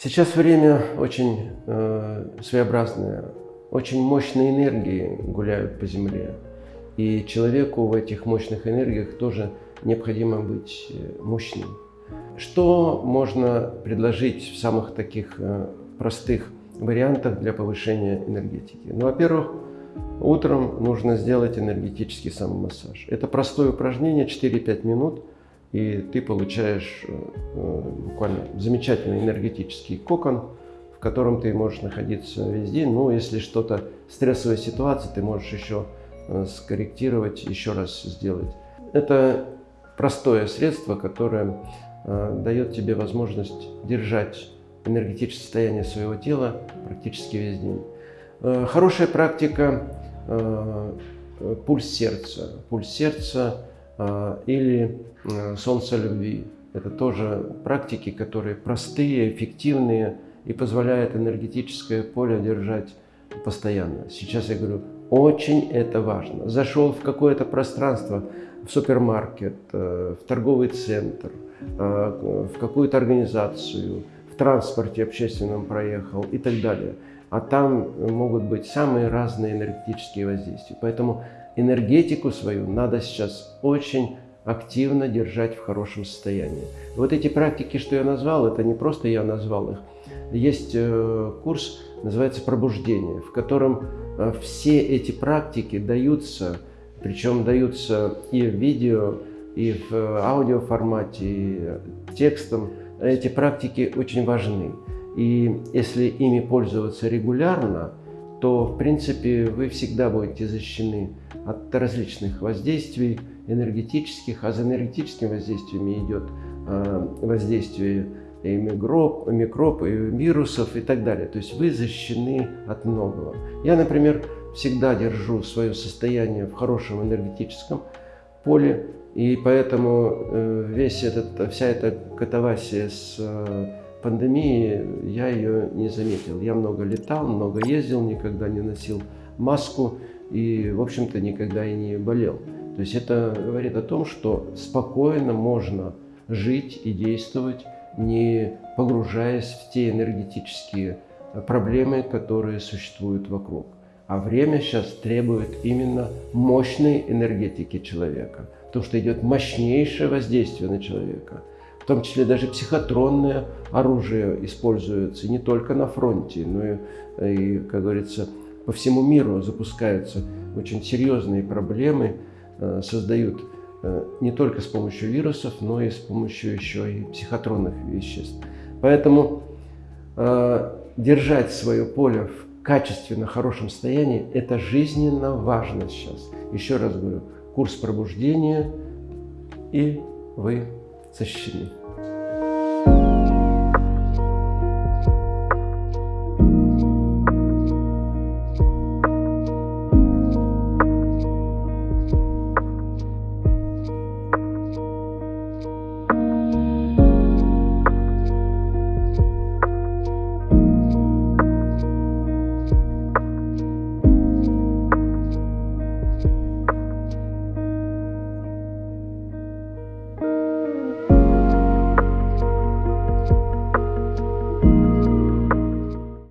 Сейчас время очень э, своеобразное, очень мощные энергии гуляют по Земле. И человеку в этих мощных энергиях тоже необходимо быть э, мощным. Что можно предложить в самых таких э, простых вариантах для повышения энергетики? Ну, во-первых, утром нужно сделать энергетический самомассаж. Это простое упражнение, 4-5 минут – и ты получаешь э, э, буквально замечательный энергетический кокон, в котором ты можешь находиться весь день. Ну, если что-то, стрессовая ситуация, ты можешь еще э, скорректировать, еще раз сделать. Это простое средство, которое дает тебе возможность держать энергетическое состояние своего тела практически весь день. Хорошая практика – пульс сердца. Пульс сердца или э, солнце любви. Это тоже практики, которые простые, эффективные и позволяют энергетическое поле держать постоянно. Сейчас я говорю, очень это важно. Зашел в какое-то пространство, в супермаркет, э, в торговый центр, э, в какую-то организацию, в транспорте общественном проехал и так далее. А там могут быть самые разные энергетические воздействия. Поэтому энергетику свою надо сейчас очень активно держать в хорошем состоянии. Вот эти практики, что я назвал, это не просто я назвал их. Есть э, курс, называется «Пробуждение», в котором э, все эти практики даются, причем даются и в видео, и в аудиоформате, и текстом. Эти практики очень важны. И если ими пользоваться регулярно, то, в принципе, вы всегда будете защищены от различных воздействий энергетических, а за энергетическими воздействиями идет а, воздействие и микроб, микроб, и вирусов и так далее. То есть вы защищены от многого. Я, например, всегда держу свое состояние в хорошем энергетическом поле, и поэтому э, весь этот, вся эта катавасия с э, пандемии я ее не заметил. Я много летал, много ездил, никогда не носил маску и, в общем-то, никогда и не болел. То есть это говорит о том, что спокойно можно жить и действовать, не погружаясь в те энергетические проблемы, которые существуют вокруг. А время сейчас требует именно мощной энергетики человека, потому что идет мощнейшее воздействие на человека – в том числе даже психотронное оружие используется не только на фронте, но и, и как говорится, по всему миру запускаются очень серьезные проблемы, э, создают э, не только с помощью вирусов, но и с помощью еще и психотронных веществ. Поэтому э, держать свое поле в качественно хорошем состоянии – это жизненно важно сейчас. Еще раз говорю, курс пробуждения, и вы защищены.